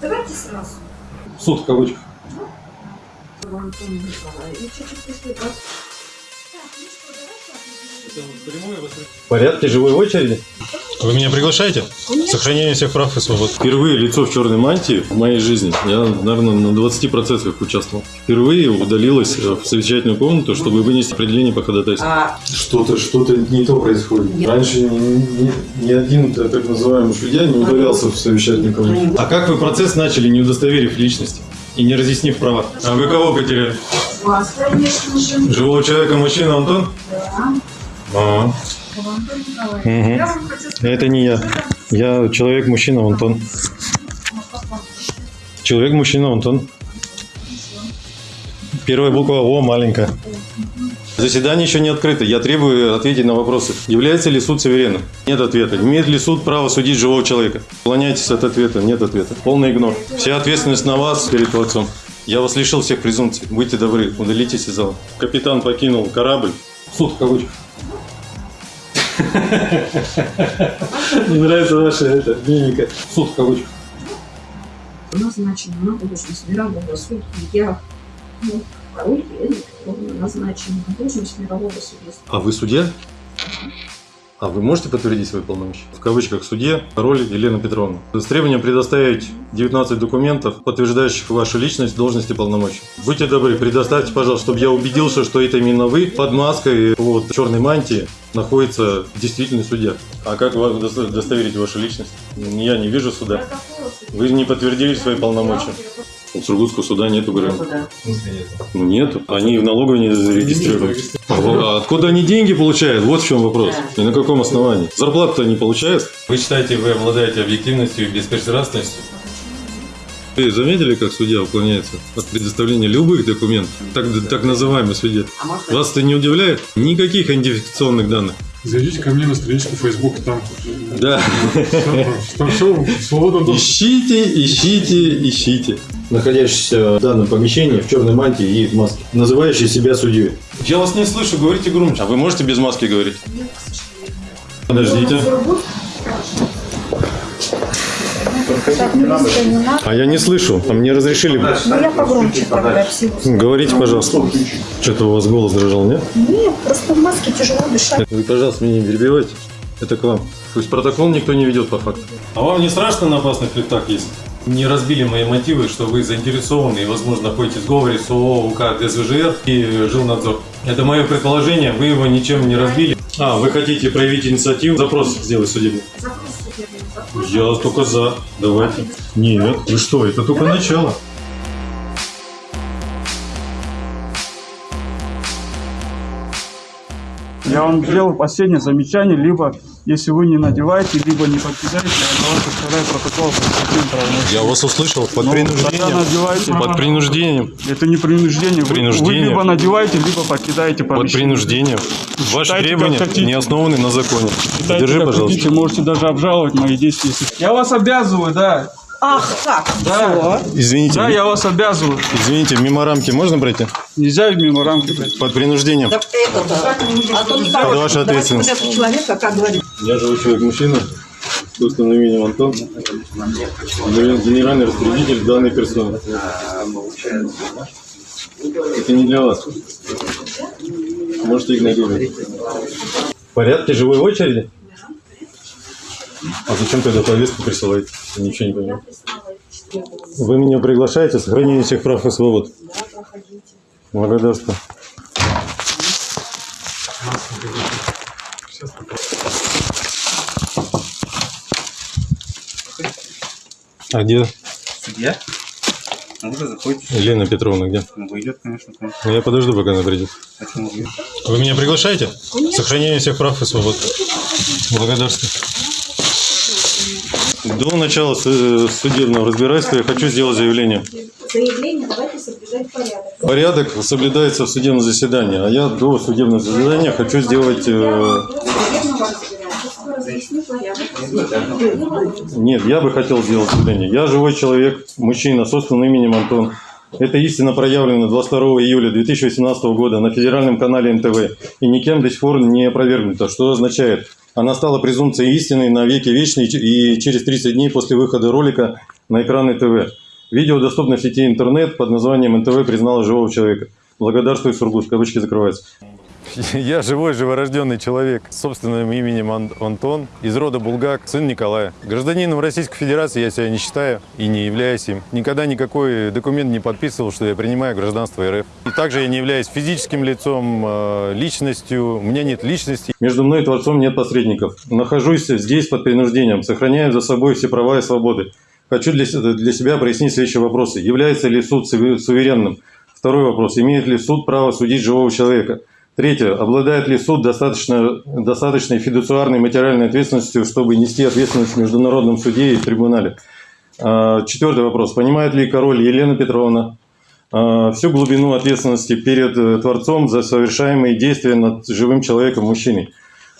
Давайте сразу. Суд в кавычках. Антон Николаевич, чуть-чуть так. В порядке живой очереди? Вы меня приглашаете? Сохранение всех прав и свобод. Впервые лицо в черной мантии в моей жизни. Я, наверное, на 20% участвовал. Впервые удалилась э, в совещательную комнату, чтобы вынести определение по ходатайству. А, Что-то, что-то не то происходит. Нет. Раньше ни, ни- ни один так называемый судья не удалялся в совещательную комнату. А как вы процесс начали, не удостоверив личности и не разъяснив права? А вы кого потеряли? вас, конечно же. Живого человека мужчина Антон? Да. А, Антон Николаевич. Сказать, это не я. Я человек-мужчина Антон. Человек-мужчина Антон. Первая буква О маленькая. Заседание еще не открыто. Я требую ответить на вопросы. Является ли суд суверенным? Нет ответа. Имеет ли суд право судить живого человека? Уклоняйтесь от ответа. Нет ответа. Полный игнор. Вся ответственность на вас перед творцом. Я вас лишил всех презумпций. Будьте добры, удалитесь из зала. Капитан покинул корабль. Суд в кавычках. Мне нравится ваша это, мимика. Суд в кавычках. назначена на должность мирового судьи. Я, ну, король Елена Петровна назначена на должность мирового судьи. А вы судья? А вы можете подтвердить свои полномочия? В кавычках судья, король Елена Петровна. С требованием предоставить 19 документов, подтверждающих вашу личность, должность и полномочия. Будьте добры, предоставьте, пожалуйста, чтобы я убедился, что это именно вы под маской вот, черной мантии находится действительный судья. А как вы удосто- удостоверить вашу личность? Я не вижу суда. Вы не подтвердили свои полномочия. У Сургутского суда нету ГРМ. Ну нет, они в налоговой не зарегистрированы. А а откуда они деньги получают? Вот в чем вопрос. И на каком основании? Зарплату-то они получают? Вы считаете, вы обладаете объективностью и беспристрастностью? Вы заметили, как судья уклоняется от предоставления любых документов? Так, так называемый судья. Вас это не удивляет? Никаких идентификационных данных. Зайдите ко мне на страничку Facebook, там, Да. там все свободно доступ. Ищите, ищите, ищите. Находящийся в данном помещении в черной мантии и в маске, называющий себя судьей. Я вас не слышу, говорите громче. А вы можете без маски говорить? Подождите. А я не слышу, а мне разрешили. Ну, я погромче тогда. Говорите, пожалуйста. Что-то у вас голос дрожал, нет? Нет, просто в маске тяжело дышать. Вы, пожалуйста, меня не перебивайте. Это к вам. То есть протокол никто не ведет по факту. А вам не страшно на опасных летах есть? Не разбили мои мотивы, что вы заинтересованы и, возможно, находитесь в сговоре с ООО УК ДСВЖР и Жилнадзор. Это мое предположение, вы его ничем не разбили. А, вы хотите проявить инициативу, запрос сделать судебный? Запрос судебный. Я только за. Давайте. Нет, вы что, это только начало. Я вам сделал последнее замечание, либо если вы не надеваете, либо не покидаете, я вас составляю протокол. Я вас услышал. Под Ну, принуждением. тогда надевайте. Под принуждением. Это не принуждение. Вы- Принуждение. Вы либо надеваете, либо покидаете Под помещение. принуждением. Ваши Считайте, требования не основаны на законе. Считайте, Держи, пожалуйста. хотите, можете даже обжаловать мои действия. Я вас обязываю, да. Ах, как? Да, Извините, да, я вас обязываю. извините, мимо рамки можно пройти? Нельзя мимо рамки пройти. Под принуждением. Да это-то. Антон Это Николаевич, ваша давайте ответственность. вот этого человека, как говорит, Я живой человек-мужчина, собственным именем Антон, генеральный распорядитель данной персоны. Это не для вас. Можете игнорировать. В порядке живой очереди? А зачем тогда повестку присылаете? Я ничего не понимаю. Вы меня приглашаете, сохранение всех прав и свобод. Благодарствую. А где Судья? Ну, вы заходите. Елена Петровна, где? Ну, выйдет, конечно, к вам. Ну, я подожду, пока она придет. Почему вы? Вы меня приглашаете? Сохранение всех прав и свобод. Благодарствую. До начала су- судебного разбирательства я хочу сделать заявление. заявление, давайте соблюдать порядок. Порядок соблюдается в судебном заседании, а я до судебного заседания хочу сделать... э. Нет, я бы хотел сделать заявление. Я живой человек, мужчина, собственным именем Антон. Это истина проявлена 22 июля 2018 года на федеральном канале НТВ и никем до сих пор не опровергнута. Что означает? Она стала презумпцией истины на веки вечные и через 30 дней после выхода ролика на экраны ТВ. Видео доступно в сети интернет под названием «НТВ признало живого человека». Благодарствую, Сургут. Кавычки закрываются. Я живой, живорожденный человек с собственным именем Ан- Антон, из рода Булгак, сын Николая. Гражданином Российской Федерации я себя не считаю и не являюсь им. Никогда никакой документ не подписывал, что я принимаю гражданство РФ. И также я не являюсь физическим лицом, э, личностью, у меня нет личности. Между мной и Творцом нет посредников. Нахожусь здесь под принуждением, сохраняю за собой все права и свободы. Хочу для, себя прояснить следующие вопросы. Является ли суд суверен- суверенным? Второй вопрос. Имеет ли суд право судить живого человека? Третье. Обладает ли суд достаточно, достаточной фидуциарной материальной ответственностью, чтобы нести ответственность в международном суде и трибунале? А, Четвертый вопрос. Понимает ли король Елена Петровна а, всю глубину ответственности перед э, Творцом за совершаемые действия над живым человеком, мужчиной?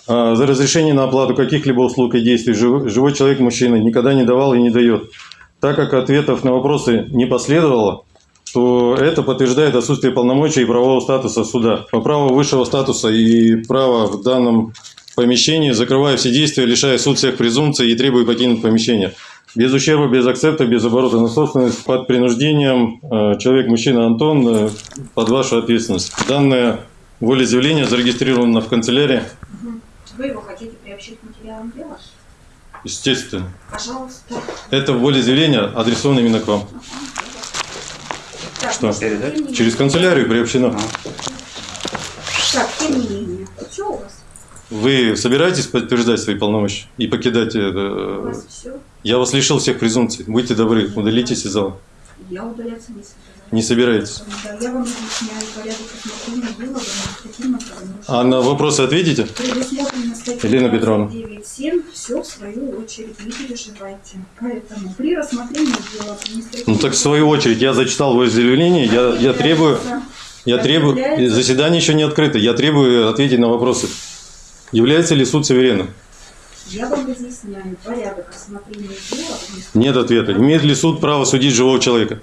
А, За разрешение на оплату каких-либо услуг и действий жив- живой человек, мужчина, никогда не давал и не дает. Так как ответов на вопросы не последовало, то это подтверждает отсутствие полномочий и правового статуса суда. По праву высшего статуса и права в данном помещении, закрывая все действия, лишая суд всех презумпций и требуя покинуть помещение. Без ущерба, без акцепта, без оборота на собственность, под принуждением э, человек-мужчина Антон э, под вашу ответственность. Данное волеизъявление зарегистрировано в канцелярии. Вы его хотите приобщить к материалам дела? Естественно. Пожалуйста. Это волеизъявление адресовано именно к вам. Что? менее- Через канцелярию приобщено. Так, тем не менее. Все у вас? Вы собираетесь подтверждать свои полномочия и покидать У это? вас все? Я вас лишил всех презумпций. Будьте добры, удалитесь из зала. Я удаляться не собираюсь. Не собираетесь. Да, я вам объясняю порядок рассмотрения дела в административном правонарушении. А на вопросы ответите? Предусмотрено Елена Петровна. 9.7, все в свою очередь, не переживайте. Поэтому при рассмотрении дела административного... Ну так в свою очередь я зачитал волеизъявление, я, я требую, я требую, заседание еще не открыто, я требую ответить на вопросы. Является ли суд суверенным? Я вам разъясняю порядок рассмотрения дела Нет ответа. Имеет ли суд право судить живого человека?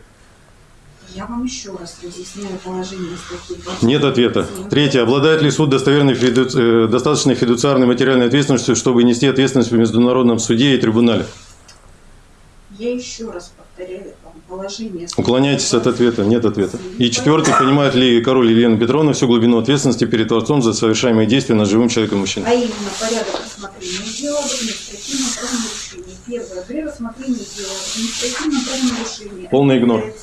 Я вам еще раз разъясняю положение статьи 20. Нет ответа. Третье. Обладает ли суд достоверной фиду- э, достаточной фидуциарной материальной ответственностью, чтобы нести ответственность в международном суде и трибунале? Я еще раз повторяю положение Уклоняйтесь от 20. ответа. Нет ответа. И четвертый. Понимает ли король Елена Петровна всю глубину ответственности перед Творцом за совершаемые действия над живым человеком мужчиной? А именно порядок рассмотрения дела об административном правонарушении. Первое. При рассмотрении дела об административном правонарушении. Полный игнор.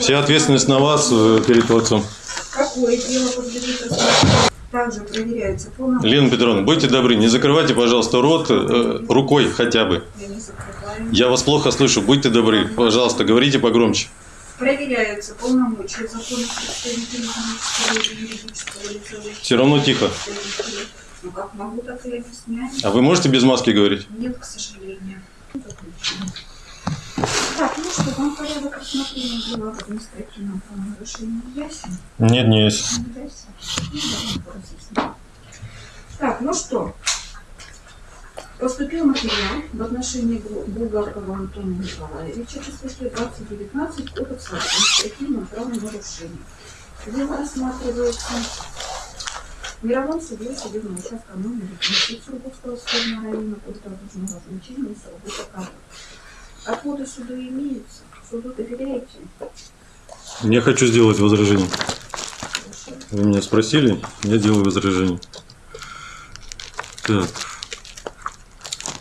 Вся ответственность на вас э, перед Творцом. Какое дело подлежит. Также проверяется полномочия. Лена Петровна, будьте добры, не закрывайте, пожалуйста, рот э, рукой хотя бы. Я не закрываю. Я вас плохо слышу, будьте добры. Пожалуйста, говорите погромче. Проверяются полномочия законных представителей юридического лица. Всё равно тихо. Ну как могу, так и объясняю. А вы можете без маски говорить? Нет, к сожалению. Так, ну что, вам порядок рассмотрения дела об административном правонарушении ясен? Нет, не ясен? Ну. Так, ну что, поступил материал в отношении Бу- Булгакова Антона Николаевича по статье 2019 Кодекса об административном правонарушении. Дело рассматривается в мировом суде судебного участка номер 10 Сургутского судебного района радужного значения Сургута Кара. Отводы суду имеются. Суду доверяете? Я хочу сделать возражение. Вы меня спросили, я делаю возражение. Так.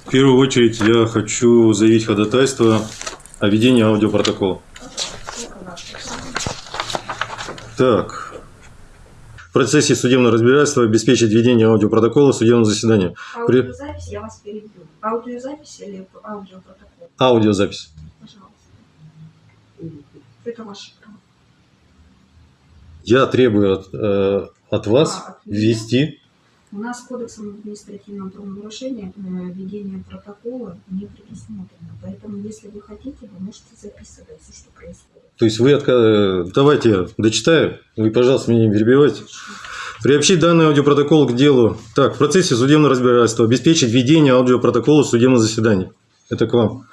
В первую очередь я хочу заявить ходатайство о ведении аудиопротокола. Так. В процессе судебного разбирательства обеспечить ведение аудиопротокола судебного заседания. При- Аудиозапись я вас перебью. Аудиозапись или аудиопротокол? Аудиозапись. Пожалуйста. Это ваше право. Я требую от, э, от вас А, от ввести У нас кодексом административного правонарушения э, ведение протокола не предусмотрено. Поэтому, если вы хотите, вы можете записывать все, что происходит. То есть вы отка- э, Давайте я дочитаю. Вы, пожалуйста, меня не перебивайте. Приобщить данный аудиопротокол к делу. Так, в процессе судебного разбирательства обеспечить ведение аудиопротокола судебного заседания. Это к вам.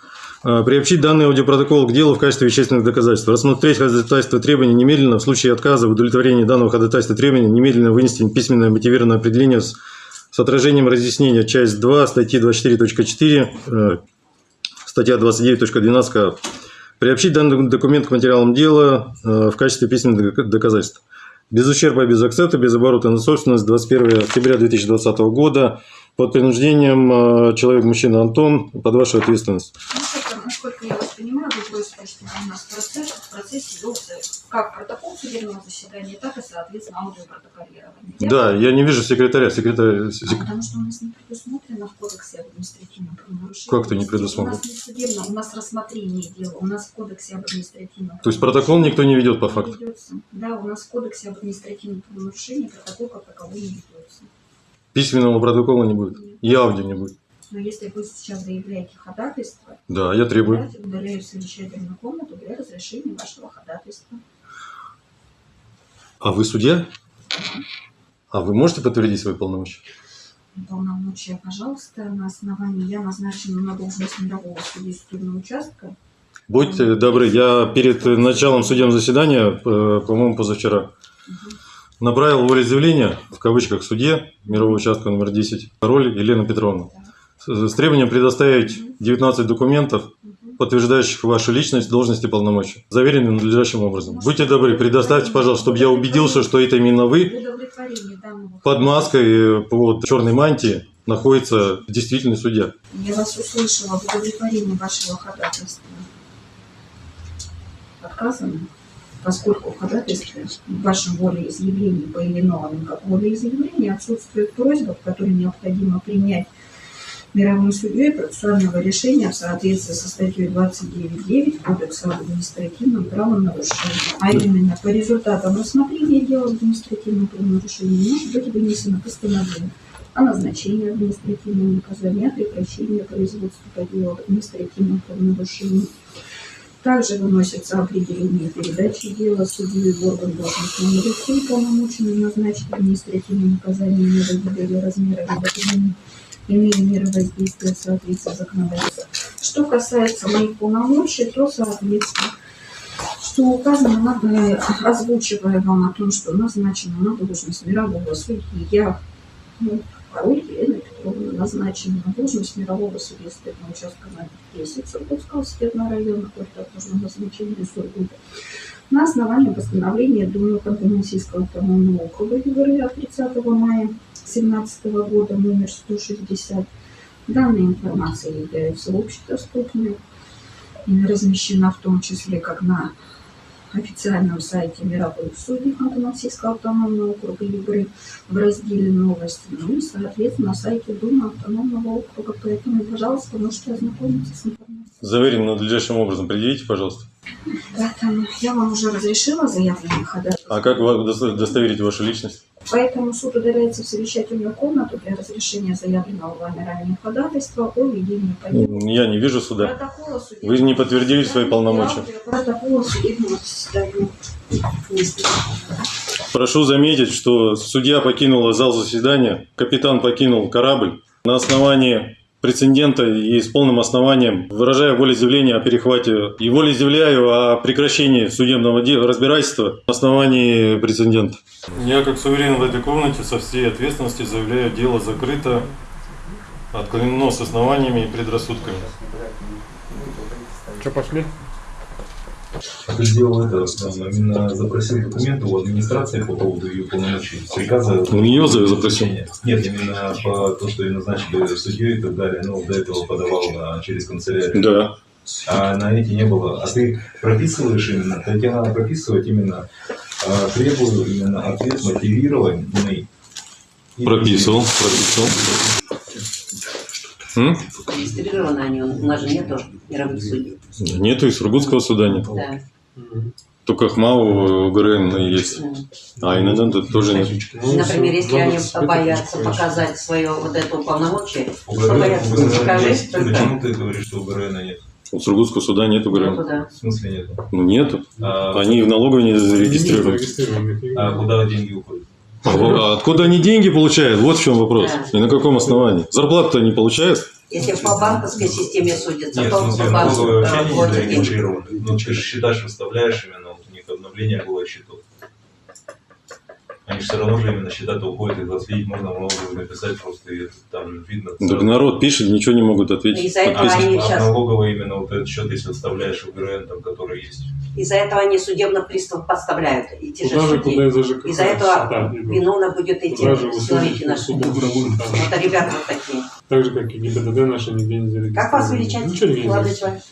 А, Приобщить данный аудиопротокол к делу в качестве вещественных доказательств. Рассмотреть ходатайство требования немедленно. В случае отказа в удовлетворении данного ходатайства требования немедленно вынести письменное мотивированное определение с, с отражением разъяснения. Часть 2 статьи 24.4 э, статья 29.12 КАП. Приобщить данный документ к материалам дела э, в качестве письменных док- доказательств. Без ущерба, без акцента, без оборота на собственность 21 октября 2020 года под принуждением э, человек, мужчина Антон, под вашу ответственность. Насколько, я вас понимаю, вы просите, чтобы у нас процесс, в процессе велся как протокол судебного заседания, так и, соответственно, аудиопротоколирование. Да, я не вижу секретаря. Секретарь... А сек- Потому что у нас не предусмотрено в кодексе административного правонарушения. Как это не предусмотрено? У нас не судебно, у нас рассмотрение дела, у нас в кодексе об административном То есть протокол никто не ведет по факту? ведется. Да, у нас в кодексе об административном правонарушении протокол как таковой не ведется. Письменного протокола не будет. И аудио не будет. Но если вы сейчас заявляете ходатайство, Да, я требую. я удаляю совещательную комнату для разрешения вашего ходатайства. А вы судья? А вы можете подтвердить свои полномочия? Полномочия, пожалуйста, на основании я назначена на должность мирового судьи судебного участка. Будьте добры, я перед началом судебного заседания, э, по-моему, позавчера, направил волеизъявление, в кавычках, судье мирового участка номер 10, король Елена Петровна, с с требованием предоставить 19 документов, подтверждающих вашу личность, должность и полномочия, заверенные надлежащим образом. Будьте добры, предоставьте, пожалуйста, чтобы я убедился, что это именно вы, под маской, э, под черной мантией, находится действительный судья. Я вас услышала в удовлетворении вашего ходатайства. Отказано, поскольку в ходатайстве в вашем волеизъявлении по именованным как волеизъявление отсутствует просьба, в которой необходимо принять мировым судьей процессуального решения в соответствии со статьей 29.9 Кодекса об административном правонарушении. А именно, по результатам рассмотрения дела об административном правонарушении может быть вынесено постановление о назначении административного наказания, о прекращении производства по делу об административном правонарушении. Также выносится определение передачи дела судьи в орган должностному лицу, полномоченным назначить административное наказание меры или размера иные меры воздействия в соответствии с законодательством. Что касается моих полномочий, то, соответственно, что указано, надо, озвучивая вам о том, что назначена на должность мирового судьи, я, ну, король Елена Петровна, назначена на должность мирового судьи судебного участка на 10 Сургутского судебного района, окружного назначения Сургута, на основании постановления Думы Ханты-Мансийского автономного округа ЮГР от 30 мая 2017 года, номер 160. Данная информация является общедоступной и размещена в том числе как на официальном сайте мировых судей Ханты-Мансийского автономного округа ЮГР в разделе «Новости», ну и, соответственно, на сайте Думы автономного округа. Поэтому, пожалуйста, можете ознакомиться с информацией. Заверенным надлежащим образом предъявите, пожалуйста. Поэтому я вам уже разрешила заявление ходатайства. А как удостоверить вашу личность? Поэтому суд удаляется в совещательную комнату для разрешения заявленного вами ранее ходатайства о ведении по делу. Я не вижу суда. Протокола судебного Вы не подтвердили свои полномочия. Протокола судебного заседания. Прошу заметить, что судья покинула зал заседания, капитан покинул корабль на основании прецедента и с полным основанием, выражая волеизъявление о перехвате и волеизъявляю о прекращении судебного разбирательства на основании прецедента. Я, как суверен в этой комнате, со всей ответственностью заявляю, дело закрыто, отклонено с основаниями и предрассудками. Что, пошли? Ты сделал это, именно запросил документы у администрации по поводу ее полномочий. Приказа... У нее за- запросил? Нет, именно по то, что ее назначили судьей и так далее. Ну, до этого подавал через канцелярию. Да. А на эти не было. А ты прописываешь именно, то тебе надо прописывать именно, э, требую именно ответ мотивированный. Прописывал, прописывал. М? Регистрированы они, у нас же нету мировых судей. Нету и Сургутского суда нет. Да. Только ХМАУ, ГРН есть. А ИНН тут тоже нет. Ну, Например, если они 25 боятся показать свое вот это полномочие, боятся, у ГРН покажи есть. только. Почему ты говоришь, что у ГРН нет? У Сургутского суда нету ну, ГРН. туда. В смысле нет? Ну нету. А, Они в налоговой не зарегистрированы. а куда деньги уходят? А а откуда они деньги получают? Вот в чем вопрос. Да. И на каком основании? Зарплату-то они получают? Если по банковской системе судятся, Нет, то смысле, по банку налоговые вообще э, не зарегистрированы. Ну, ты же считаешь, выставляешь именно, вот у них обновление было счетов. Они все равно же именно счета-то уходят, и отследить можно налоговую написать просто, и там видно. Так народ пишет, ничего не могут ответить. Из-за этого они А сейчас, налоговая именно вот этот счет, если вставляешь в ГРН, там, который есть. из-за этого они судебных приставов подставляют, и те же Куда же, куда из-за ЖКХ? Из-за этого виновно будет идти Куда же вы силовики судите? наши. Же. Это ребята вот такие. Так же, как и ГИБДД наши нигде не зарегистрированы. Как вас величать, молодой человек?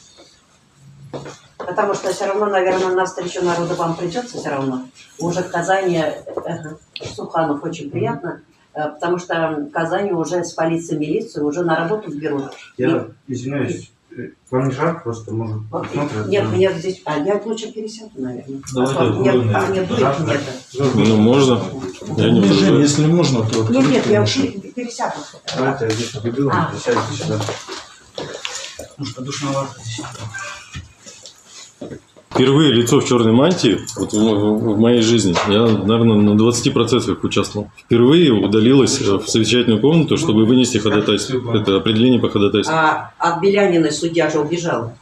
Потому что все равно, наверное, на встречу народа вам придется все равно. Уже в Казани, ага, Суханов очень приятно, э, потому что в Казани уже с полицией, милицией уже на работу берут. Я извиняюсь, э, вам не жарко просто, может, Вот, посмотрят? Нет, да? здесь, а я лучше пересяду, наверное. Давайте А то мне- откроем, а мне дует, Жарко? нет. Ну, можно. Я не возражаю. если можно, то Нет, нет, я пер- пересяду. Давайте я здесь убегу, А. присядьте сюда. потому что душновато здесь. Впервые лицо в черной мантии вот в, в- в моей жизни, я, наверное, на 20% участвовал. Впервые удалилось э, в совещательную комнату, чтобы вынести ходатайство. Это определение по ходатайству. А от Белянина судья же убежал.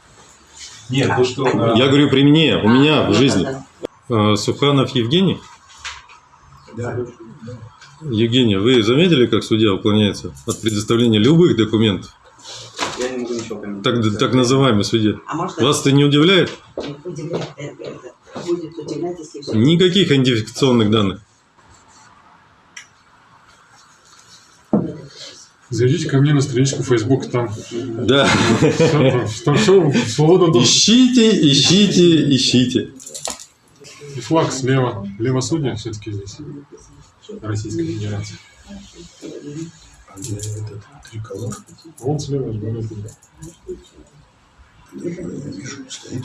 Нет, то что... а, Я говорю при мне, у меня А, в ну жизни. да, да. Э, Суханов Евгений. Евгений, вы заметили, как судья уклоняется от предоставления любых документов? Я не могу ничего. Так, так называемый судья. А можно Вас это не удивляет? Удивлять, это будет удивлять, если все. Никаких идентификационных данных. Зайдите ко мне на страничку Facebook, там Да. там все доступ. Ищите, ищите, ищите. И флаг слева. Левосудие все-таки здесь. Этот триколор? Вон слева, я Я вижу, стоит.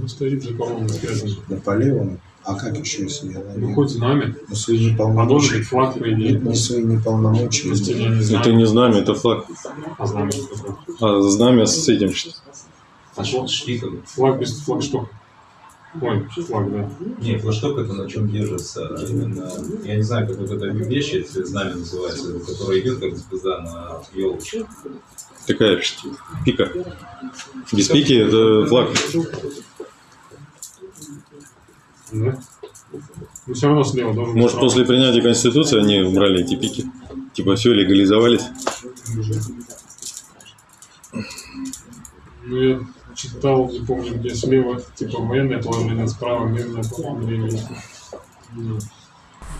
он стоит за колонной связан. На по левому. А как еще, если я Ну, на хоть знамя, На свои а должен неполномочия. быть флаг, по идее. Нет, не свои неполномочия. Я не Это знаю, не знамя, это флаг. а знамя. А знамя с этим. А что? Флаг без флагштока. Ой, флаг, да. Не, флажок это на чем держится. Именно, я не знаю, как вот эта вещь, если знамя называется, которая идет как звезда на елочке. Такая пика. Без пики это флаг. Да? Но все равно слева должен Может, после принятия Конституции они убрали эти пики? Типа все легализовались? Ну, я читал, не помню, где слева, типа, военное положение, справа мирное положение.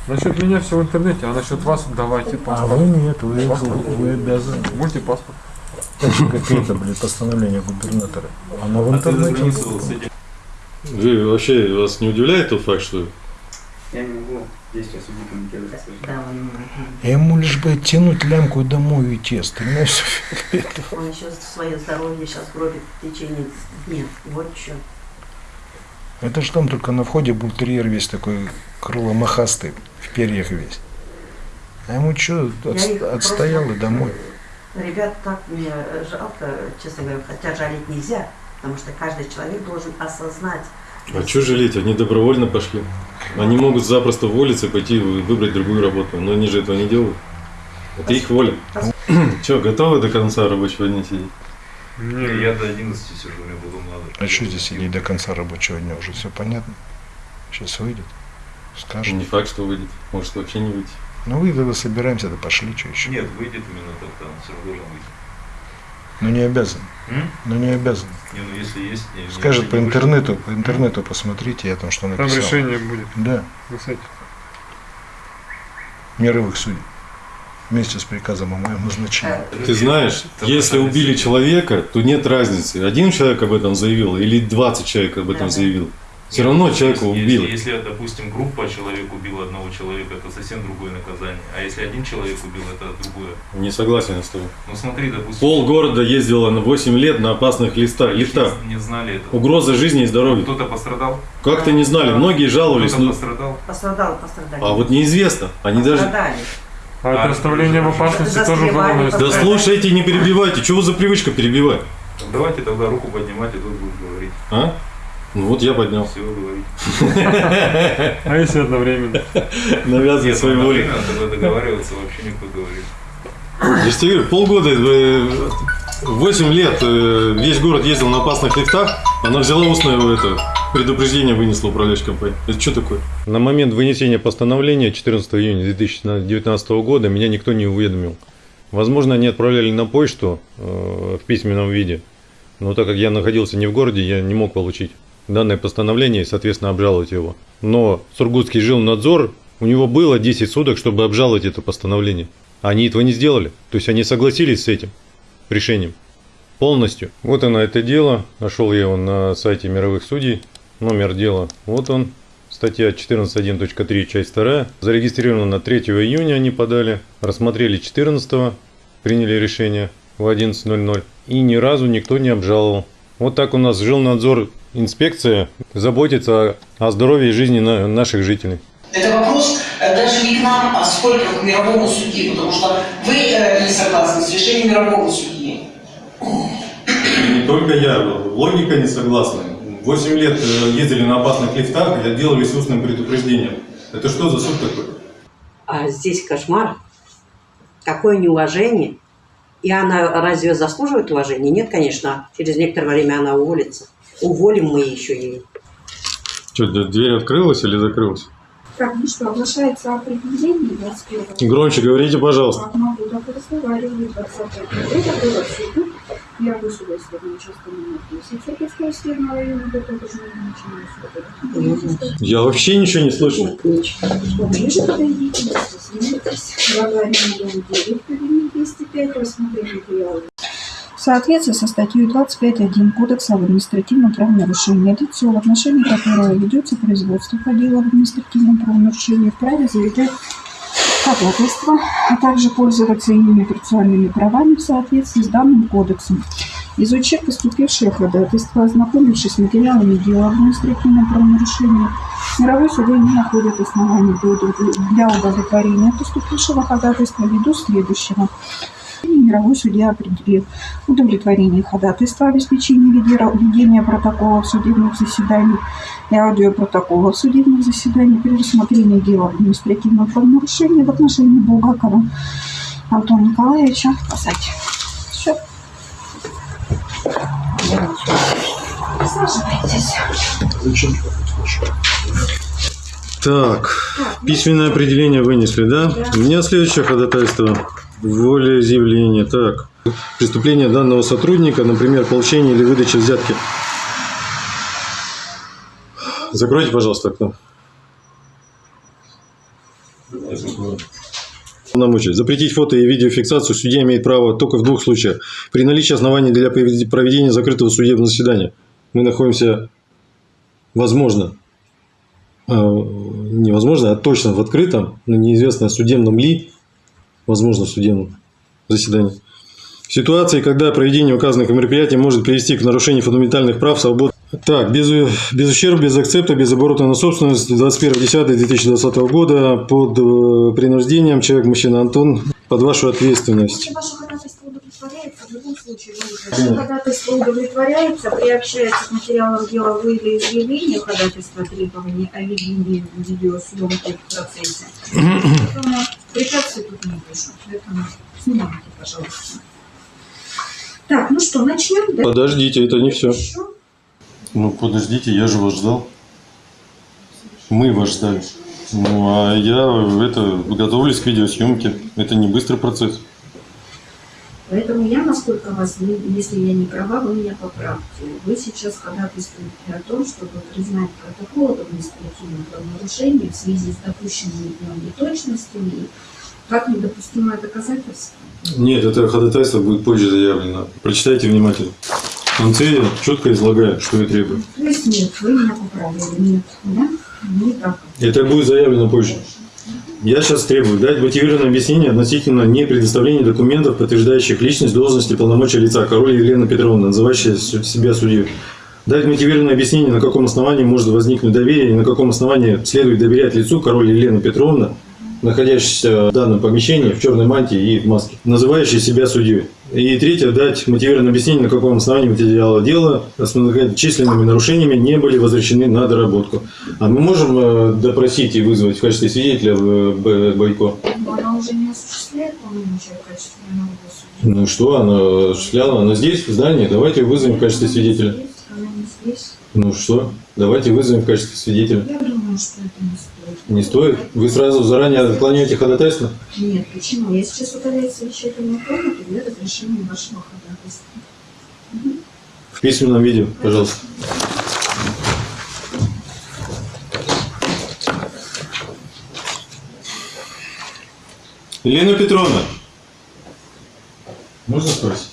Насчет меня все в интернете, а насчет вас давайте А вы нет, вы, вы обязаны. Мультипаспорт. Какие-то, блин, постановления губернатора. Она в интернете. Вы вообще вас не удивляет тот факт, что Я не могу действия судьи комментировать. Да, он, Ему лишь бы тянуть лямку и домой уйти, остальное все он еще свое здоровье сейчас гробит в течение дня. Вот что. Это ж там только на входе был терьер весь такой крыломахастый, в перьях весь. А ему что, их отстоял и домой. Ребят, так мне жалко, честно говоря, хотя жалеть нельзя, потому что каждый человек должен осознать. А что жалеть? Они добровольно пошли. Они могут запросто уволиться и пойти выбрать другую работу, но они же этого не делают. Это их воля. Че, готовы до конца рабочего дня сидеть? Не, Я до 11 сижу, мне было надо. А что здесь сидеть до конца рабочего дня? Уже все понятно. Сейчас выйдет. Скажет. Не факт, что выйдет. Может вообще не выйти. Ну выйдет, собираемся, да пошли, что еще. Нет, выйдет именно тогда, он все равно должен выйти. Ну не обязан. М? Ну не обязан. Не, ну если есть... не- Скажет по интернету, по интернету посмотрите, я там что там написал. решение будет Да, на сайте. мировых судей. Вместе с приказом о моем назначении. Ты знаешь, если убили человека, то нет разницы. Один человек об этом заявил или 20 человек об этом заявил. Все равно человека Если- убили. Если, если, допустим, группа человек убила одного человека, это совсем другое наказание. А если один человек убил, это другое. Не согласен с тобой. Ну смотри, допустим, Пол города ездило на 8 лет на опасных листах, лифтах. не, не знали этого. Угроза жизни и здоровья. Кто-то пострадал? Как-то не знали, многие жаловались, Кто-то ну, пострадал? Пострадал, пострадали. а вот неизвестно. Они даже... Пострадали. А это оставление в опасности тоже уголовное. Да слушайте, не перебивайте. Чего за привычка перебивать? Давайте тогда руку поднимать, и тут будешь говорить. А? Ну вот я поднял. Все, говорить. А если одновременно? Навязывай своей тогда договариваться вообще никто говорит. Я же тебе говорю, полгода, э, 8 лет э, весь город ездил на опасных лифтах, она взяла устное это, Предупреждение вынесла управляющая компания. Это что такое? На момент вынесения постановления 14 июня 2019 года меня никто не уведомил. Возможно, они отправляли на почту э, в письменном виде, но так как я находился не в городе, я не мог получить данное постановление и, соответственно, обжаловать его. Но Сургутский жилнадзор, у него было 10 суток, чтобы обжаловать это постановление. Они этого не сделали. То есть они согласились с этим решением полностью. Вот оно это дело. Нашел я его на сайте мировых судей. Номер дела. Вот он. Статья 14.1.3, часть 2. Зарегистрировано на 3 июня они подали. Рассмотрели 14 приняли решение в 11.00. И ни разу никто не обжаловал. Вот так у нас жилнадзор, инспекция заботится о здоровье и жизни на- наших жителей. Это вопрос э, даже не к нам, а сколько к мировому судьи, потому что вы э, не согласны с решением мирового судьи. Не только я, логика не согласна. 8 лет э, ездили на опасных лифтах и отделались устным предупреждением. Это что за суд такой? А здесь кошмар. Какое неуважение. И она разве заслуживает уважения? Нет, конечно. Через некоторое время она уволится. Уволим мы еще ее. Что, дверь открылась или закрылась? Так, ну что, оглашается определение 21 Громче говорите, пожалуйста. Могу, так разговариваю. 20 Это было суду. Первый судебный участок номер 10 Сергеевского съедного района, до того же начинаю. Я вообще ничего не слышу. Поближе подойдите, снимитесь. Глава номер 9, кабинет 205, рассмотрение материалов. В соответствии со статьей 25.1 Кодекса об административном правонарушении, лицо, в отношении которого ведется производство по делу об административном правонарушении, вправе заявлять ходатайство, а также пользоваться иными процессуальными правами в соответствии с данным кодексом. Изучив поступившее ходатайство, ознакомившись с материалами дела об административном правонарушении, мировой суды не находят оснований для удовлетворения поступившего ходатайства ввиду следующего. Мировой судья определил удовлетворение ходатайства, обеспечение ведера- ведения протоколов судебных заседаний и аудиопротоколов судебных заседаний при рассмотрении дела об административном правонарушении в отношении Булгакова Антона Николаевича сказать. Все. Так, письменное определение вынесли, да? У меня следующее ходатайство. Волеизъявление. Так, преступление данного сотрудника, например, получение или выдача взятки. Закройте, пожалуйста, окно. Полномочия. Запретить фото и видеофиксацию судья имеет право только в двух случаях. При наличии оснований для проведения закрытого судебного заседания. Мы находимся, возможно, э, невозможно, а точно в открытом, но неизвестно судебном ли, возможно, судебном заседании. В ситуации, когда проведение указанных мероприятий может привести к нарушению фундаментальных прав, свобод. Так, без, без ущерба, без акцепта, без оборота на собственность 21.10.2020 года под э, принуждением человек, мужчина Антон, под вашу ответственность. Если ваше ходатайство удовлетворяется, в любом случае вы уже- Ваше ходатайство удовлетворяется, приобщается к материалам дела вы или изъявление ходатайства требований о ведении видеосъемки в процессе. Препятствий тут не вижу. Поэтому снимайте, пожалуйста. Так, ну что, начнем? Да? Подождите, это не все. Еще? Ну, подождите, я же вас ждал. Мы вас ждали. Ну, а я это, готовлюсь к видеосъемке. Это не быстрый процесс. Поэтому я, насколько вас, если я не права, вы меня поправьте. Вы сейчас ходатайствуете о том, чтобы признать протокол об административном правонарушении в связи с допущенными неточностями и как недопустимое доказательство. Нет, это ходатайство будет позже заявлено. Прочитайте внимательно. В конце я четко излагаю, что я требую. То есть нет, вы меня поправили. Нет, да? Не так. Это будет заявлено позже. Я сейчас требую дать мотивированное объяснение относительно не предоставления документов, подтверждающих личность, должность и полномочия лица Король Елена Петровна, называющая су- себя судьей. Дать мотивированное объяснение, на каком основании может возникнуть доверие и на каком основании следует доверять лицу Король Елена Петровна, находящейся в данном помещении в черной мантии и в маске, называющей себя судьей. И третье, дать мотивированное объяснение, на каком основании материала дела с многочисленными нарушениями не были возвращены на доработку. А мы можем э, допросить и вызвать в качестве свидетеля э, Бойко? Она уже не осуществляет полномочия в качестве. Ну что, она осуществляла? Она здесь, в здании. Давайте вызовем в качестве свидетеля. Она не здесь. Ну что? Давайте вызовем в качестве свидетеля. Я думаю, что это не. Не стоит? Вы сразу заранее отклоняете ходатайство? Нет, почему? Я сейчас удаляю совещательную комнату для разрешения вашего ходатайства. В письменном виде, пожалуйста. Елена Петровна. Можно спросить?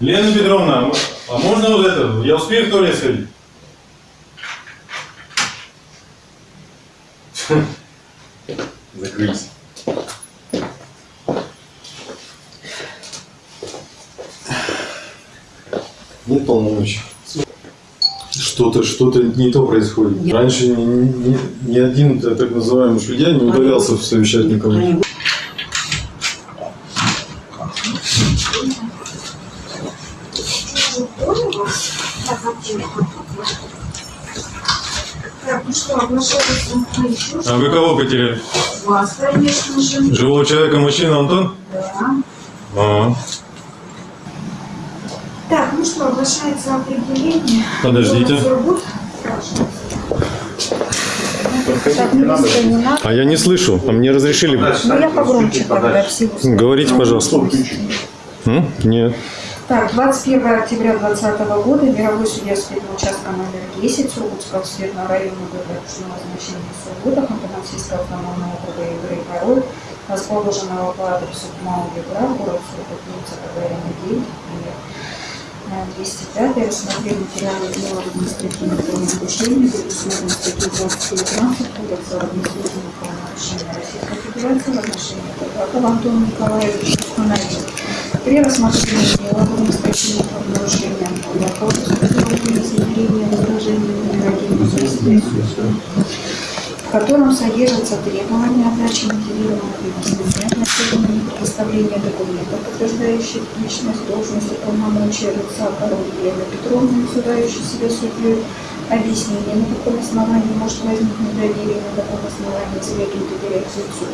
Елена Петровна, а а можно вот это? Я успею в туалет сходить? Закрылись. Нет полномочий. Что-то, что-то не то происходит. Раньше ни, ни- ни один так называемый судья не удалялся в. Так, ну что, А вы кого потеряли? вас, конечно же. Живого человека, мужчина Антон? Да. А, Так, ну что, оглашается определение. Подождите. Не надо. а я не слышу, а мне разрешили. Ну, я погромче тогда всего. Говорите, пожалуйста. М? Нет. Так, 21 октября 2020 года мировой судья среднего участка номер 10 Сургутского светлого района города назначения Сургута, Хантамансийского автономного округа Игорь Король, расположенного по адресу Мау Югра, город Сургут, улица Гагарина 9, номер э, 205, рассмотрели материалы дела об административном правонарушении, предусмотрено статьей 219 Кодекса об административном правонарушении Российской Федерации в отношении Курбакова Антона Николаевича установил, при рассмотрении дела об административном правонарушении Курбакова с измерением возражения номер один в котором содержатся требования о даче мотивированных объяснений относительно предоставления документов, подтверждающих личность, должность и полномочия лица король Елены Петровны, называющей себя судьей, объяснение, на каком основании может возникнуть доверие, на каком основании следует доверять лицу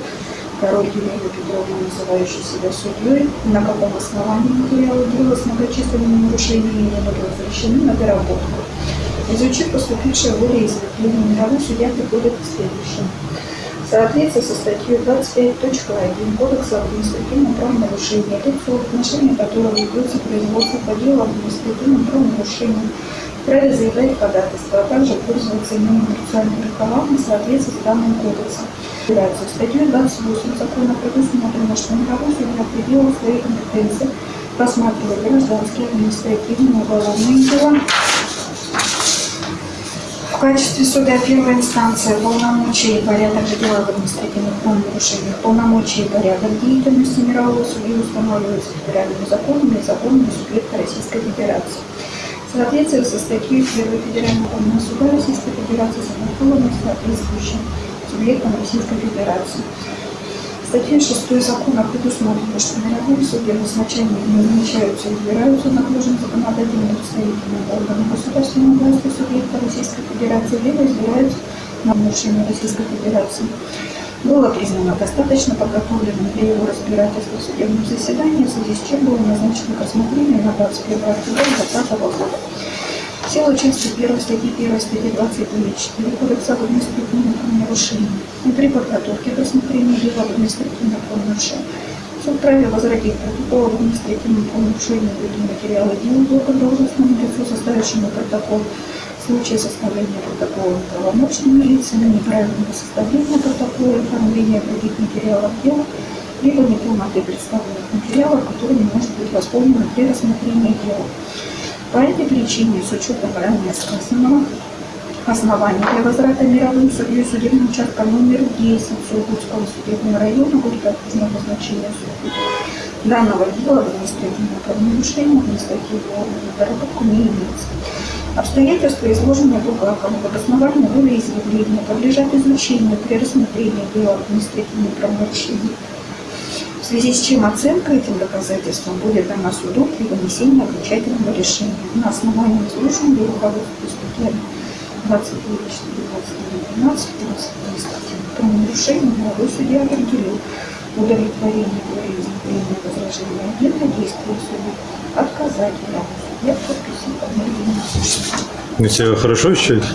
король Елены Петровны, называющей себя судьей, на каком основании материалы дела с многочисленными нарушениями будут возвращены на доработку. Изучив поступившее волеизъявление, мировой судья приходит к следующему. В соответствии со статьей 25.1 Кодекса об административном правонарушении, лицо, в отношении которого ведется производство по делу об административном правонарушении, вправе заявлять ходатайство, а также пользоваться иными процессуальными правами в соответствии с данным кодексом. Федерации. Статьей 28 закона предусмотрено, что мировой судья в пределах компетенции рассматривает гражданские, административные, уголовные дела, в качестве суда первой инстанции полномочия и порядок дела в административных правонарушениях, полномочия и порядок деятельности мирового судьи устанавливаются федеральными законами и законами субъекта Российской Федерации. В соответствии со статьей 1 Федерального суда Российской Федерации с соответствующим субъектом Российской Федерации. Статьей 6 закона предусмотрено, что мировые судьи в не назначаются и избираются наложенным законодательным представителем органов государственной власти субъекта Российской Федерации, либо избираются на нарушение Российской Федерации. Было признано достаточно подготовленным для его разбирательства в судебном заседании, в связи с чем было назначено к рассмотрению на 21 октября 2020 года. В силу части 1 статьи 1 статьи 29.4 Кодекса об административном правонарушении и при подготовке к рассмотрению дела об административном правонарушении суд вправе возродить протокол об административном правонарушении в материала дела должностному лицу, составившему протокол в случае составления протокола правомочными лицами, неправильного составления протокола оформления других материалов дела, либо неполноты представленных материалов, которыми может быть восполнено при рассмотрении дела. По этой причине, с учетом ранее сказанного, оснований для возврата мировым судьей судебным участком номер 10 Сургутского судебного района будет отказано назначение судьи. Данного дела в административном правонарушении административного доработку не имеется. Обстоятельства, изложенные Булгаковым в обосновании волеизъявления, подлежат изучению при рассмотрении дела об административном правонарушении в связи с чем оценка этим доказательствам будет дана суду при вынесении окончательного решения на основании изложенного руководства статьями 29, 4, 12, 22 статьи. Про нарушение молодой судья определил удовлетворение волеизъявления возражения отдельно действия суда, отказать суду Я подписи Вы себя хорошо ощущаете?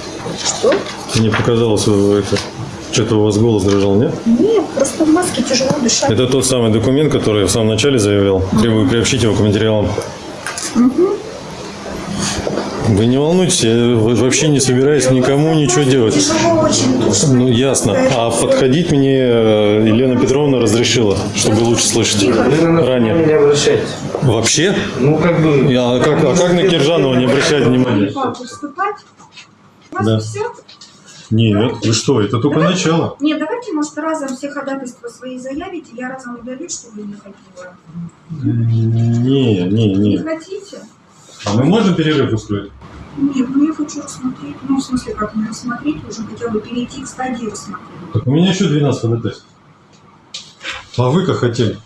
Что? Мне показалось, вы это, что-то у вас голос дрожал, нет? Нет, просто в маске тяжело дышать. Это тот самый документ, который я в самом начале заявлял. Требую приобщить его к материалам. Вы не волнуйтесь, я вообще не собираюсь никому ничего делать. Тяжело очень душно. Ну, ясно. А подходить мне э, Елена Петровна разрешила, чтобы лучше слышать ранее. Вообще? Ну, как бы... А как, а как на Киржанова не обращать внимания? Да. Нет, вы что, это только начало. Нет, давайте, может, разом все ходатайства свои заявите, я разом удалю, чтобы не ходила. Не, не, Не не. хотите? А мы можем перерыв устроить? Нет, ну я хочу рассмотреть. Ну, в смысле, как не рассмотреть, уже хотя бы перейти к стадии рассмотрения. Так у меня еще 12 ходатайств. А вы как хотели?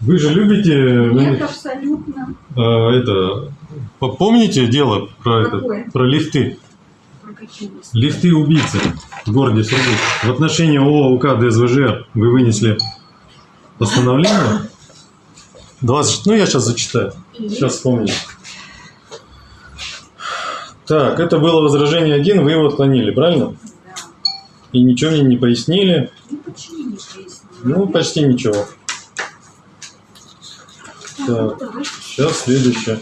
Вы же любите Нет, абсолютно. э, это. по- Помните дело про это, про лифты? Лифты убийцы в городе Сургут. В отношении ООО УК ДСВЖ вы вынесли постановление. 20, ну я сейчас зачитаю. Сейчас вспомню. Так, это было возражение один, вы его отклонили, правильно? Да. И ничего мне не пояснили. Ну, почти ничего. Так. Сейчас следующее.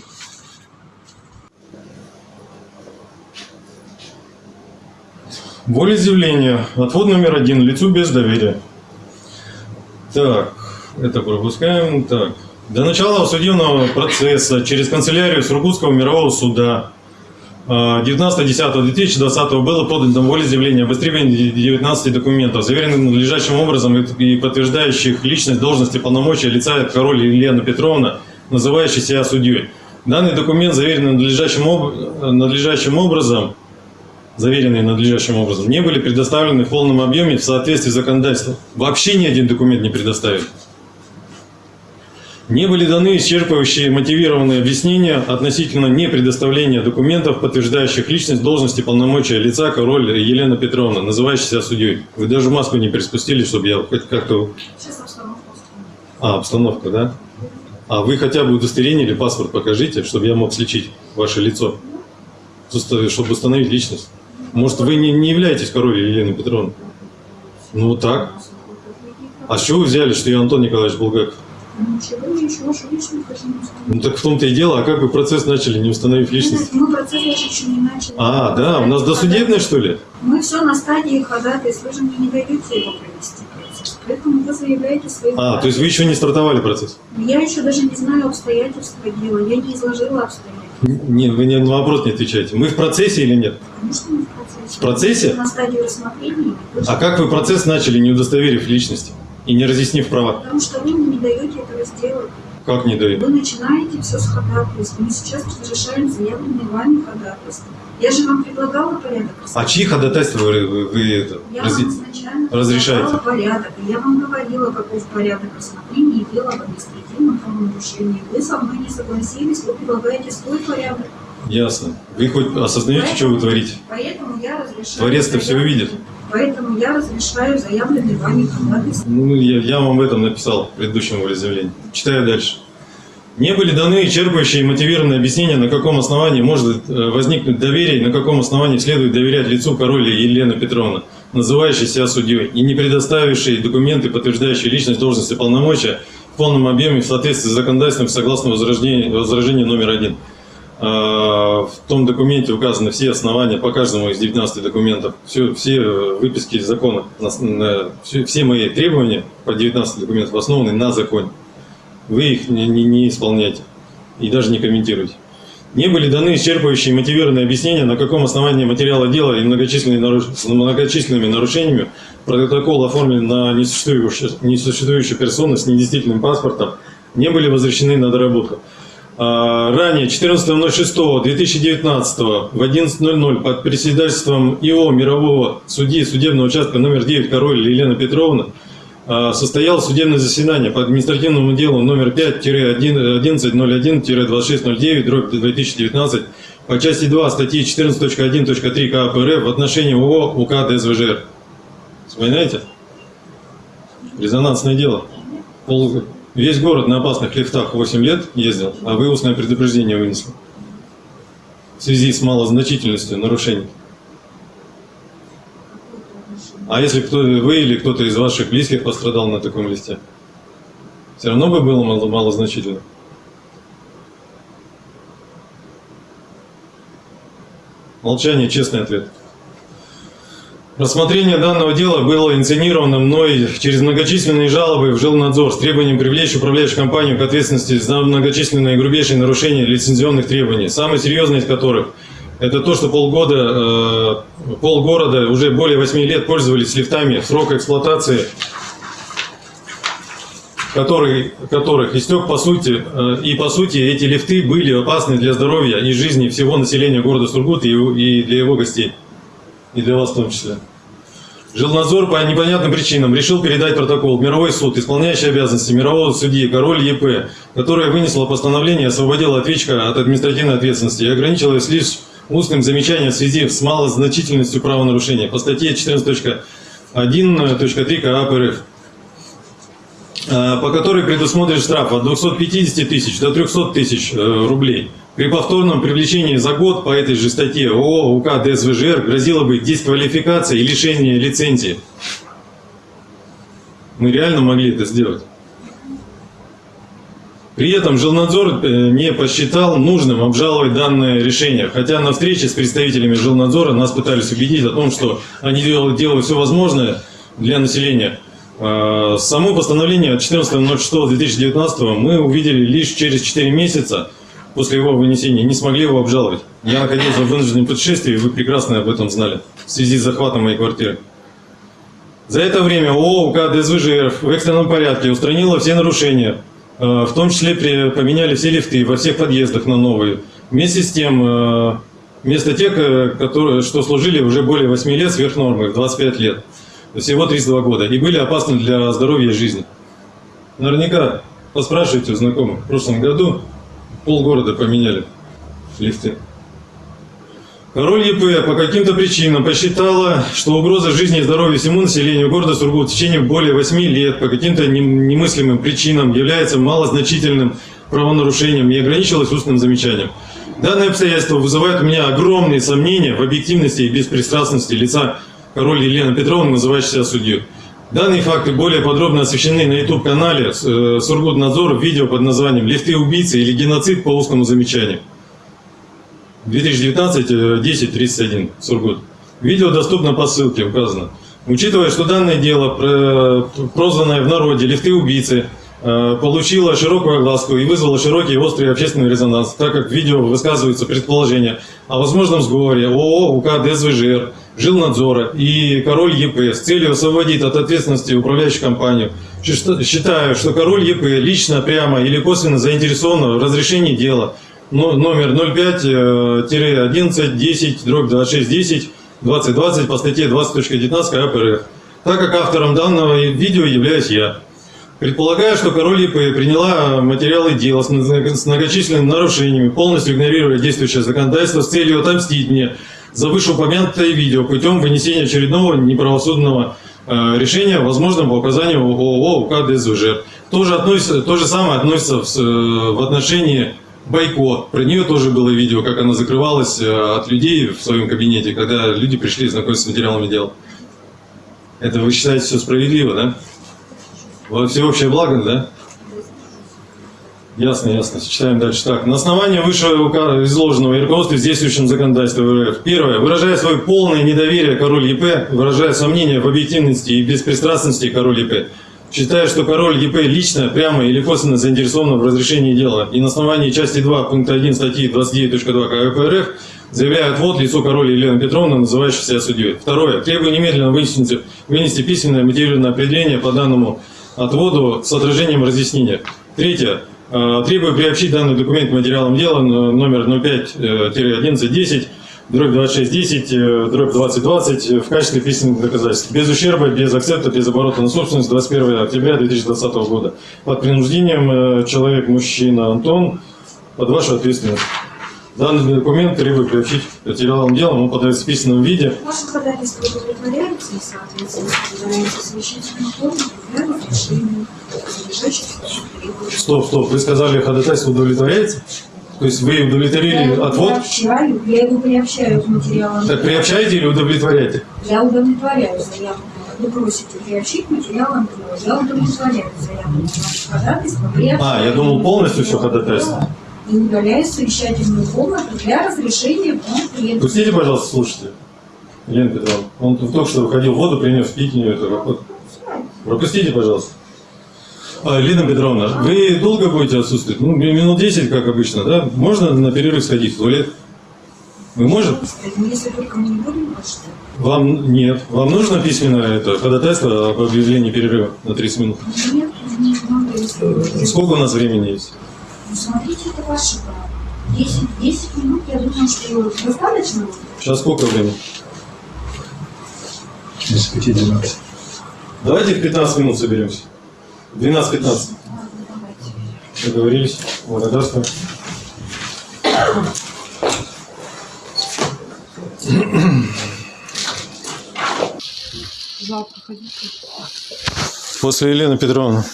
Волеизъявление. Отвод номер один. Лицу без доверия. Так, это пропускаем. Так. До начала судебного процесса через канцелярию Сургутского мирового суда а, 19.10.2020 было подано волеизъявление об истребовании 19 документов, заверенных надлежащим образом и подтверждающих личность, должность и полномочия лица король Елена Петровна, называющей себя судьей. Данный документ заверен надлежащим, об- надлежащим образом, заверенные надлежащим образом, не были предоставлены в полном объеме в соответствии с законодательством. Вообще ни один документ не предоставили. Не были даны исчерпывающие мотивированные объяснения относительно непредоставления документов, подтверждающих личность, должность и полномочия лица король Елена Петровна, называющей себя судьей. Вы даже маску не приспустили, чтобы я хоть как-то... Сейчас обстановка. А, обстановка, да? А вы хотя бы удостоверение или паспорт покажите, чтобы я мог сличить ваше лицо, чтобы установить личность. Может, вы не, не являетесь король Елены Петровны? Ну, так. А с чего вы взяли, что я Антон Николаевич Булгаков? Ну так в том-то и дело, а как вы процесс начали, не установив личность? Мы процесс еще не начали. А, да, у нас досудебное, что ли? Мы все на стадии ходатайств, вы же мне не даете его провести. Поэтому вы заявляете свои А, то есть вы еще не стартовали процесс? Я еще даже не знаю обстоятельства дела, я не изложила обстоятельства. Не, вы ни на вопрос не отвечаете. Мы в процессе или нет? Конечно, мы в процессе. В процессе? На стадии рассмотрения. А как вы процесс начали, не удостоверив личности и не разъяснив права? Потому что вы мне не даете этого сделать. Как не дают? Вы начинаете все с ходатайств. Мы сейчас разрешаем заявленные вами ходатайства. Я же вам предлагала порядок. А чьи ходатайства вы, вы- вы это, Я изначально разрешаете? порядок. Я вам говорила, каков порядок рассмотрения дела об административном правонарушении. Вы со мной не согласились, вы предлагаете свой порядок. Ясно. Вы хоть осознаете, что вы творите? Поэтому я разрешаю... Творец-то все увидит. Поэтому я разрешаю заявленные вами ходатайства. Ну, я, я вам об этом написал в предыдущем волеизъявлении. Читаю дальше. Не были даны исчерпывающие и мотивированные объяснения, на каком основании может э, возникнуть доверие на каком основании следует доверять лицу короля Елены Петровны, называющей себя судьей, и не предоставившие документы, подтверждающие личность, должность и полномочия в полном объеме в соответствии с законодательством согласно возражению, возражению номер один. А, В том документе указаны все основания по каждому из 19 документов, все, все выписки закона, на- на- все, все мои требования по 19 документам основаны на законе. Вы их не, не- не исполняете и даже не комментируете. Не были даны исчерпывающие мотивированные объяснения, на каком основании материала дела и многочисленными, наруш- многочисленными нарушениями протокол оформлен на несуществующую, несуществующую персону с недействительным паспортом, не были возвращены на доработку. А, Ранее, 14.06.2019 в 11.00 под председательством ИО Мирового судьи судебного участка номер 9 Король Елена Петровна состоялось судебное заседание по административному делу номер 5-1101-2609 дробь 2019 по части 2 статьи 14.1.3 КАП РФ в отношении ООО УК ДСВЖР. Вспоминаете? Резонансное дело. Пол- Весь город на опасных лифтах 8 лет ездил, а вы устное предупреждение вынесли. в связи с малозначительностью нарушений? А если кто вы или кто-то из ваших близких пострадал на таком листе? Все равно бы было мало, малозначительно? Молчание, честный ответ. Рассмотрение данного дела было инициировано мной через многочисленные жалобы в жилнадзор с требованием привлечь управляющую компанию к ответственности за многочисленные и грубейшие нарушения лицензионных требований, самое серьезное из которых это то, что полгода, э, полгорода уже более 8 лет пользовались лифтами срока эксплуатации, который, которых истек по сути, э, и по сути эти лифты были опасны для здоровья и жизни всего населения города Сургут и, для его гостей, и для вас в том числе. Жилнадзор по непонятным причинам решил передать протокол мировой суд, исполняющий обязанности мирового судьи Король ЕП, которая вынесла постановление и освободила ответчика от административной ответственности и ограничилась лишь устным замечанием в связи с малозначительностью правонарушения по статье 14.1.3 КАП РФ, по которой предусмотрен штраф от 250 тысяч до 300 тысяч э, рублей. При повторном привлечении за год по этой же статье ООО УК ДСВЖР грозила бы дисквалификация и лишение лицензии. Мы реально могли это сделать. При этом жилнадзор э, не посчитал нужным обжаловать данное решение, хотя на встрече с представителями жилнадзора нас пытались убедить о том, что они делают, делают все возможное для населения. Э, Само постановление от 14.06.2019 мы увидели лишь через 4 месяца после его вынесения, не смогли его обжаловать. Я находился в вынужденном путешествии, вы прекрасно об этом знали, в связи с захватом моей квартиры. За это время ООО УК ДСВЖР в экстренном порядке устранила все нарушения, в том числе поменяли все лифты во всех подъездах на новые. Вместе с тем, э, вместо тех, э, которые, что служили уже более 8 лет сверх нормы, 25 лет, всего 32 года, и были опасны для здоровья и жизни. Наверняка поспрашивайте у знакомых. В прошлом году полгорода поменяли лифты. Король ЕП по каким-то причинам посчитала, что угроза жизни и здоровья всему населению города Сургут в течение более 8 лет по каким-то немыслимым причинам является малозначительным правонарушением и ограничилась устным замечанием. Данное обстоятельство вызывает у меня огромные сомнения в объективности и беспристрастности лица король Елены Петровны, называющей себя судью. Данные факты более подробно освещены на YouTube-канале э, Сургутнадзор в видео под названием «Лифты убийцы или геноцид по узкому замечанию». 2019-10-31, Сургут. Видео доступно по ссылке, указано. Учитывая, что данное дело, прозванное в народе «Лифты убийцы», э, получило широкую огласку и вызвало широкий и острый общественный резонанс, так как в видео высказываются предположения о возможном сговоре ООО УК ДСВЖР, Жилнадзора и Король ЕП с целью освободить от ответственности управляющую компанию. Считаю, что Король ЕП лично, прямо или косвенно заинтересован в разрешении дела номер 05-11-10-26-10 2020 по статье 20.19 КАП РФ, так как автором данного видео являюсь я. Предполагаю, что Король ИП приняла материалы дела с многочисленными нарушениями, полностью игнорируя действующее законодательство с целью отомстить мне за вышеупомянутое видео путем вынесения очередного неправосудного э, решения, возможно, по указанию ООО УК ДСВЖ. То же, относится, то же самое относится в, э, в отношении Байко. Про нее тоже было видео, как она закрывалась э, от людей в своем кабинете, когда люди пришли знакомиться с материалами дела. Это вы считаете все справедливо, да? Всеобщее благо, да? Ясно, ясно. Читаем дальше. Так, на основании вышеизложенного изложенного и руководстве действующим законодательством РФ. Первое. Выражая свое полное недоверие король ЕП, выражая сомнения в объективности и беспристрастности король ЕП, считая, что король ЕП лично, прямо или косвенно заинтересован в разрешении дела, и на основании части 2 пункта 1 статьи 29.2 КП РФ заявляет вот лицо король Елена Петровна, называющая себя судьей. Второе. Требую немедленно вынести, вынести письменное мотивированное определение по данному отводу с отражением разъяснения. Третье. Э, требую приобщить данный документ к материалам дела номер 05-1110 дробь 2610, э, дробь 2020 в качестве письменных доказательств. Без ущерба, без акцепта, без оборота на собственность 21 октября 2020 года. Под принуждением э, человек, мужчина Антон, под вашу ответственность. Данный документ требую приобщить материалам дела, он подается в письменном виде. Ваше ходатайство удовлетворяется и, соответственно, Стоп, стоп, вы сказали, ходатайство удовлетворяется? То есть вы Я удовлетворили его отвод? приобщаю, я его приобщаю к материалам. Так приобщаете или удовлетворяете? Я удовлетворяю заявку. Вы просите приобщить материалам. Я удовлетворяю заявку. Ходатайство приобщаю. А, я думал полностью все ходатайство. И удаляю совещательную комнату для разрешения конфликта. Пустите, пожалуйста, слушайте. Елена Петровна, он только что выходил, воду принес, не это. вот. Пропустите, пожалуйста. А, Елена Петровна, вы долго будете отсутствовать? Ну, минут 10, как обычно, да? Можно на перерыв сходить в туалет? Вы можете? Если только мы не будем почтать. Вам нет. Вам нужно письменное это ходатайство об объявлении перерыва на 30 минут? Нет, не надо, вы- Сколько у нас времени есть? Ну, смотрите, это ваше право. 10, 10 минут, я думаю, что достаточно. Сейчас сколько времени? Без пяти двенадцать. Давайте в 15 минут соберемся. 12-15. Договорились. Благодарствую. Завтра ходите. После Елены Петровны.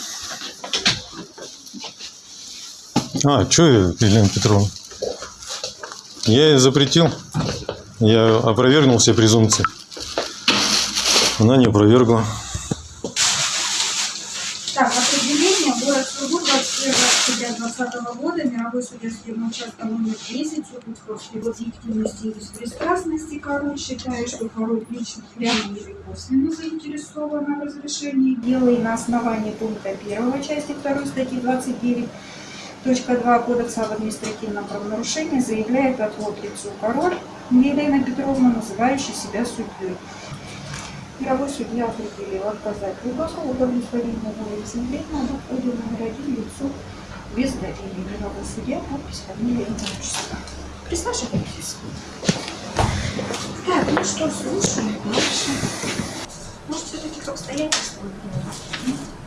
А, что Елена Петровна? Я ей запретил. Я опровергнул все презумпции. Она не опровергла. Так, определение. Город Сургут, 21 октября 2020 судья судебного участка номер 10. Сургутской объективности и беспристрастности. Король считает, что король лично прямо или косвенно заинтересован в разрешении дела и на основании пункта 1 части 2 статьи 29 Точка 2 Кодекса об административном правонарушении заявляет отвод лицу король Елена Петровна, называющая себя судьей. Мировой судья определил отказать глубоко удовлетворение волеизъявления об отводе номер один лицу без доверия. Мировой судья, подпись, фамилия, имя, отчество. Присаживайтесь. Так, ну что, слушаем дальше. Может, все-таки к обстоятельствам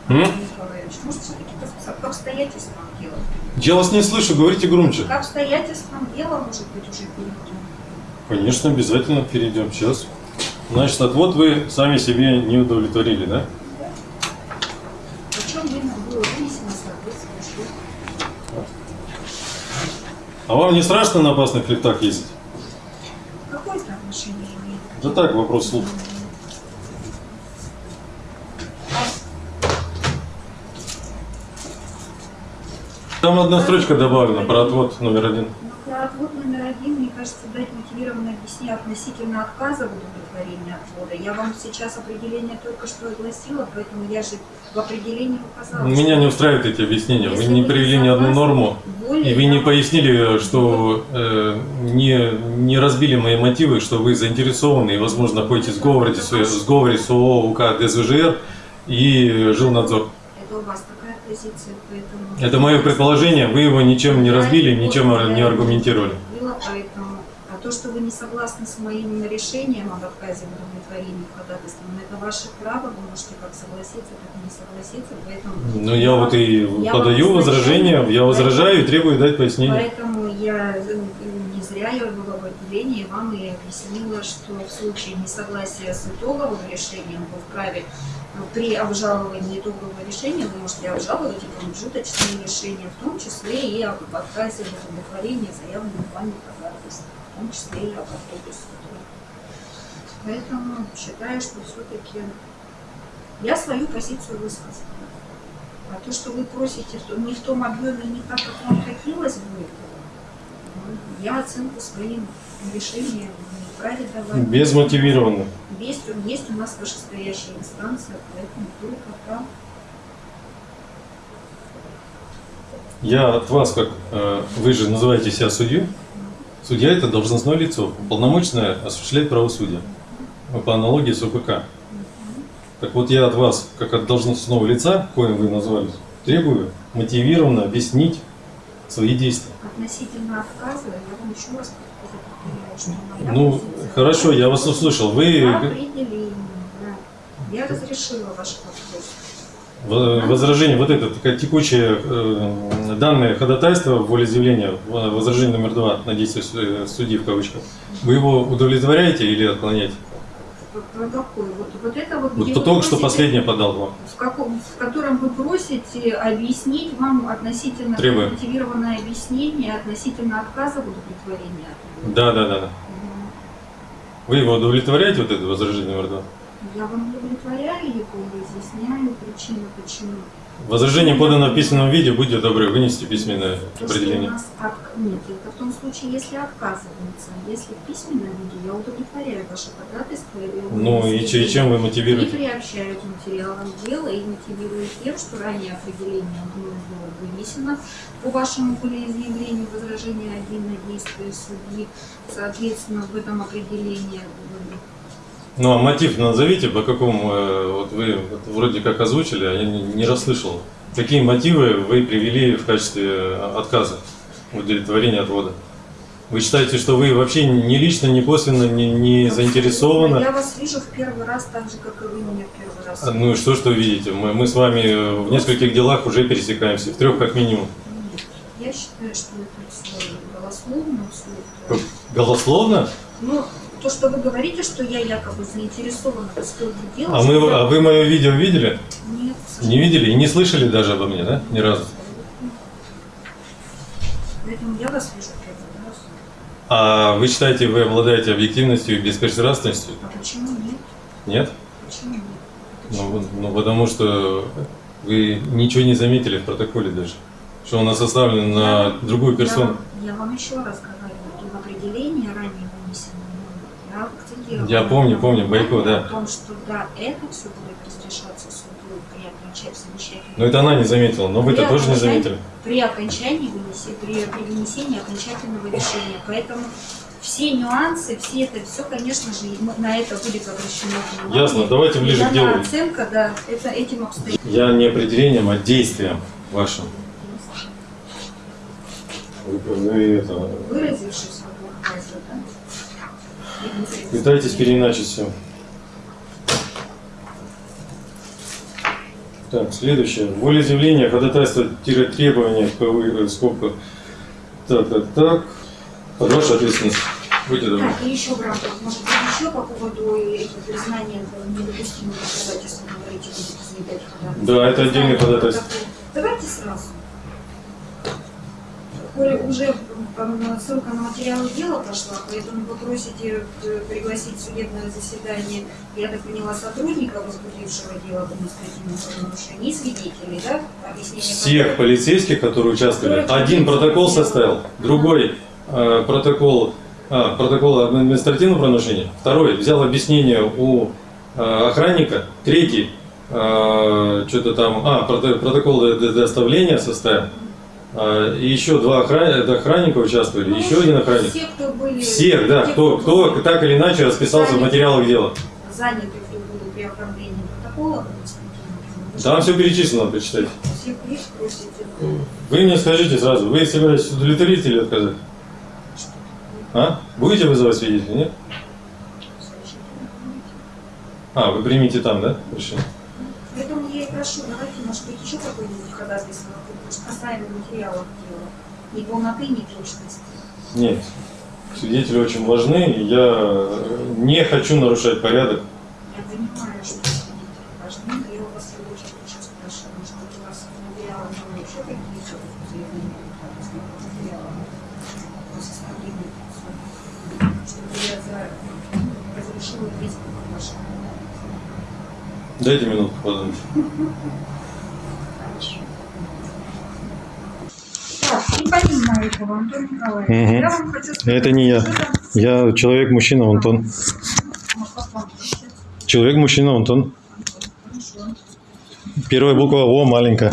дело? Николаевич, может, все-таки к обстоятельствам дело? Я вас не слышу, говорите громче. К обстоятельствам дела, может быть, уже перейдем. Конечно, обязательно перейдем. Сейчас. Значит, отвод вы сами себе не удовлетворили, да? Причем время было вынесено соответствующее. А вам не страшно на опасных лифтах ездить? Какое это отношение имеет? Да так, вопрос слух. Там одна строчка добавлена про отвод номер один. Отвод номер один, мне кажется, дать мотивированное объяснение относительно отказа в удовлетворении отвода. Я вам сейчас определение только что огласила, поэтому я же в определении указала. Меня не устраивают эти объяснения. Вы Если не вы привели не ни одну норму, более и вы не пояснили, что э, не, не разбили мои мотивы, что вы заинтересованы и, возможно, находитесь в сговоре, в сговоре с ООО УК ДСВЖР и жилнадзор. Это у вас такая позиция, поэтому... Это мое предположение, вы его ничем не разбили, ничем не аргументировали. Было, поэтому... А то, что вы не согласны с моим решением об отказе в удовлетворении ходатайства, ну, это ваше право, вы можете как согласиться, так и не согласиться, поэтому... Ну, я вот и Я подаю возражение, я возражаю и требую дать пояснение. Поэтому я э, не зря я была в отделении вам и объяснила, что в случае несогласия с итоговым решением вы вправе при обжаловании итогового решения вы можете обжаловать и промежуточные решения, в том числе и об отказе в удовлетворении заявленных вами ходатайств, в том числе и об отводе суда. Поэтому считаю, что все-таки я свою позицию высказала. А то, что вы просите не в том объеме, не так, как вам хотелось бы, ну, я оценку своим решением Безмотивированно. Есть, есть у нас вышестоящая инстанция, поэтому только там. Я от вас, как э, вы же называете себя судьей, судья это должностное лицо, полномочное осуществлять правосудие, Ну, по аналогии с ОПК. Так вот я от вас, как от должностного лица, коим вы назвались, требую мотивированно объяснить свои действия. Относительно отказа, я вам еще раз Ну, хорошо, я вас услышал. Вы. Я разрешила ваш вопрос. возражение, вот это такая текущее э, данное ходатайство, волеизъявление, в- возражение номер два на действие э, судьи в кавычках, вы его удовлетворяете или отклоняете? Про какой? Вот, вот это вот, Вот кто только что последнее подал вам. в, каком, в котором вы просите объяснить вам относительно Требуем. мотивированное объяснение относительно отказа в удовлетворении. Да, да, да, да. Вы его удовлетворяете, вот это возражение номер два? Я вам удовлетворяю его разъясняю причину, почему. Возражение подано в письменном виде, будьте добры, вынесите письменное То, что у определение. нас от- Нет, это в том случае, если отказывается. Если в письменном виде, я удовлетворяю ваше ходатайство. и Ну и, и чем вы И мотивируете? приобщаю к материалам дела и мотивирую тем, что ранее определение было вынесено по вашему волеизъявлению возражения один на действие судьи. Соответственно, в этом определении Ну а мотив назовите, по какому, э, вот вы вроде как озвучили, а я не, не расслышал. Какие мотивы вы привели в качестве э, отказа в удовлетворении отвода? Вы считаете, что вы вообще ни лично, ни косвенно не, не заинтересованы? Я вас вижу в первый раз так же, как и вы меня в первый раз. А, Ну и что, что видите? Мы, мы с вами э, в нескольких делах уже пересекаемся, в трех как минимум. Я считаю, что это все голословно, все это... Голословно? Ну, то, что вы говорите, что я якобы заинтересована в исходе дела... А, мы, я- а вы мое видео видели? Нет, Не видели и не слышали даже обо мне, да? Ни разу. поэтому я вас вижу в первый раз. А вы считаете, вы обладаете объективностью и беспристрастностью? А почему нет? Нет? Почему нет? Ну, ну, потому что вы ничего не заметили в протоколе даже. Что он составлен на другую Я персону. вам, я вам еще раз говорю, в определении ранее я помню, помню, Байко, внимание да. О том, что да, это все будет разрешаться судьей при окончании замечательного. Но это она не заметила, но вы-то тоже не заметили. При окончании вынеси, при, при вынесении окончательного решения. Поэтому все нюансы, все это, все, конечно же, на это будет обращено внимание. Ясно, давайте ближе к делу. оценка, да, это этим обстоятельствам. Я не определением, а действием вашим. Вы, вы это, Выразившись в да? Пытаетесь переиначить все. Так, следующее. Волеизъявление, ходатайство, тире требования, в э, скобка. Так, так, так. Под вашу ответственность. Будьте добры. Так, и еще в рамках, может быть, еще по поводу признания недопустимого ходатайства, говорите, ходатайство. Да, это отдельный ходатайство. Давайте сразу. Коли уже ссылка на материалы дела пошла, поэтому вы просите э, пригласить в судебное заседание, я так поняла, сотрудника, возбудившего дело об административном правонарушении, и свидетелей, да? Объяснение Всех которых- полицейских, которые участвовали. Один протокол составил, другой э, протокол, а, протокол административного правонарушения, второй взял объяснение у э, охранника, третий э, что-то там, а, прото- протокол до- до- доставления составил, и еще два охран- охранника участвовали, Ну, еще один охранник. Все, кто были... Всех, да, те, кто, кто так или иначе расписался в материалах дела. Заняты, кто были при оформлении протокола. Там все перечислено, почитайте. Есть, просите. Вы мне скажите сразу, вы собираетесь удовлетворить или отказать? А? Будете вызывать свидетелей, нет? А, вы примите там, да, решение? Поэтому я и прошу, давайте, может быть, еще какой-нибудь ходатайство касаемо материалов дела. Ни полноты, ни точности. Нет. Свидетели очень важны, и я не хочу нарушать порядок. Я понимаю, что свидетели важны, но я у вас в очередь сейчас спрашиваю, может быть, у вас материалы были вообще какие-то заявления ходатайства по составлению чтобы я за... разрешила весь ваш Дайте минутку подумать. Так, и Антон Николаевич, Мгм. я вам хочу сказать, Это не я. Я человек-мужчина, Антон. Человек-мужчина, Антон. Первая буква О маленькая.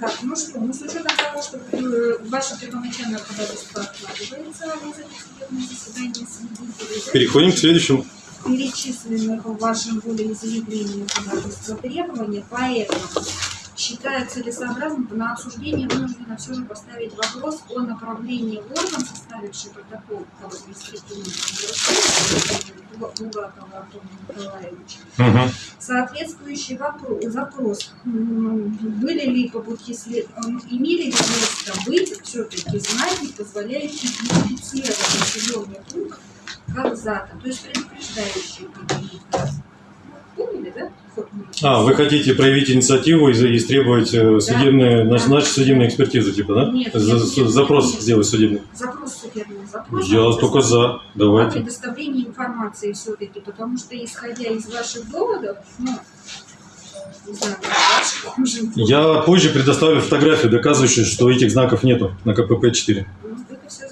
Так, ну что, ну с учетом того, что э, ваше первоначальное ходатайство откладывается на судебное заседание свидетелей, Переходим к следующему. перечисленных в вашем волеизъявлении ходатайства требования, поэтому считаю целесообразным на обсуждение вынуждена все же поставить вопрос о направлении в орган, составивший протокол правонарушении Булгакова Антона Николаевича. Соответствующий вопро- запрос, были ли по пути след... м, имели ли место быть все-таки знаки, позволяющие идентифицировать населенный пункт как зато, то есть предупреждающие какие-то. Поняли, да? А, вы хотите проявить инициативу и, и требовать э, судебную, да. назначить судебную экспертизу, типа, да? Нет, За- нет, запрос нет. сделать судебный. Запрос судебный запрос. Я только за. О Давайте. предоставлении информации все-таки, потому что исходя из ваших доводов, ну, Я позже предоставлю фотографию, доказывающую, что этих знаков нету на КПП-4.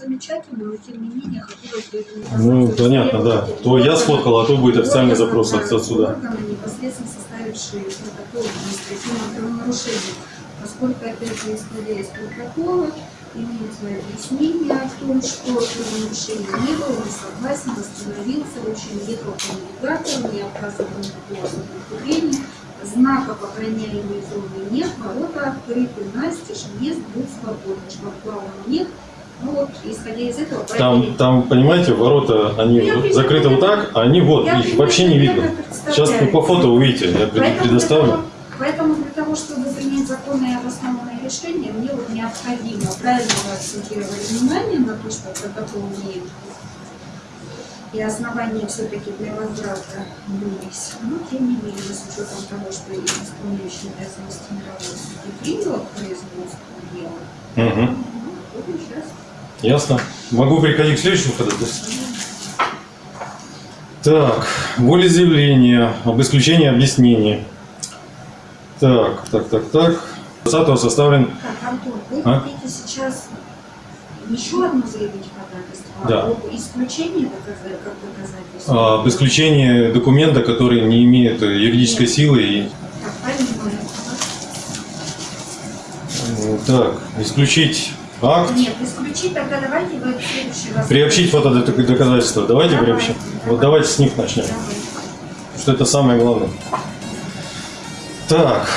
Замечательно, но тем не менее хотелось бы Ну, понятно, да. То я сфоткал, а то будет официальный запрос от да, отсюда. Непосредственно составившие протокол административного правонарушения. Поскольку, опять же, исходя из протокола, имеется объяснение о том, что правонарушение не было, не согласен, остановился, в общем, ехал по навигатору, не оказывал никакого сопротивления, знаков охраняемой зоны нет, ворота открыты, настежь, въезд был свободен, шлагбаума нет. Ну вот, исходя из этого, Там, там, понимаете, ворота, они Я закрыты вот так, а они вот, Я их вообще не видно. Сейчас вы по фото увидите, я Поэтому предоставлю. для того- Поэтому для того, чтобы принять законное и обоснованное решение, мне вот необходимо правильно вы акцентировали внимание на то, что протокол имеет и основания все-таки для возврата есть. Но тем не менее, с учетом того, что исполняющий обязанности мирового судьи приняла к производству дела, Мгм. ну, буду сейчас Ясно. Могу переходить к следующему ходатайству? Так, волеизъявление об исключении объяснений. Так, так, так, так. 20 составлен Так, Антон, вы А? хотите сейчас еще одно заявить ходатайство? Да. Об исключении доказать, как доказательство? а, об исключении документа, который не имеет юридической силы. И, Так, понимаю. так, исключить акт, Нет, исключить, тогда давайте вы следующий раз... приобщить фотодоказательства. Давайте Давай, приобщим. давай. Вот давайте с них начнем. Давай. что это самое главное. Так,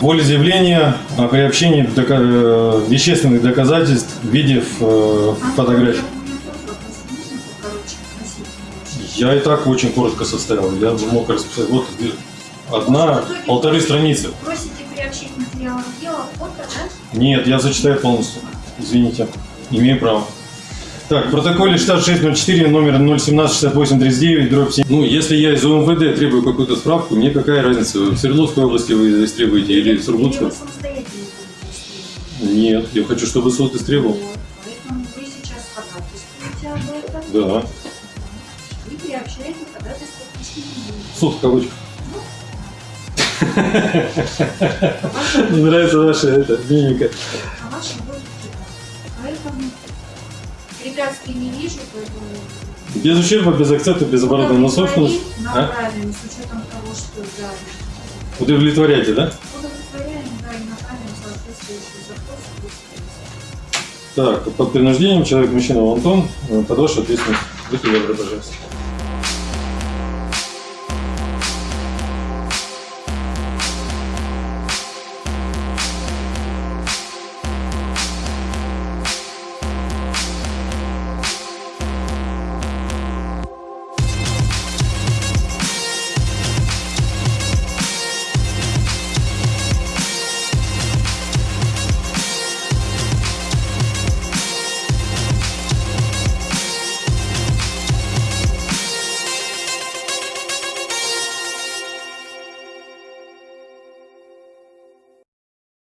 волеизъявление о приобщении дока- э, вещественных доказательств в виде э, Антон, фотографий. я- у меня тоже вопрос. Можно покороче спросить? Я и так очень коротко составил. Я бы мог расписать. Вот одна, полторы страницы. Просите приобщить материалам дела фото, да? Нет, я зачитаю полностью. Извините, имею право. Так, в протоколе штат 604, номер 017 68 39, дробь 7. Ну, если я из УМВД требую какую-то справку, мне какая разница, в Свердловской области вы истребуете или в Сургутской? Нет, я хочу, чтобы суд истребовал. Да. И приобщаете ходатайство к. Суд в кавычках. Нравится ваша это, мимика. Препятствий не вижу, поэтому Без ущерба, без акцента, без оборота на собственность. А? направим, с учетом того, что да, Удовлетворяете, да? удовлетворяем, да, и направим соответствующий запрос. Так, под принуждением человек, мужчина Антон, под вашу ответственность. Будьте добры, пожалуйста.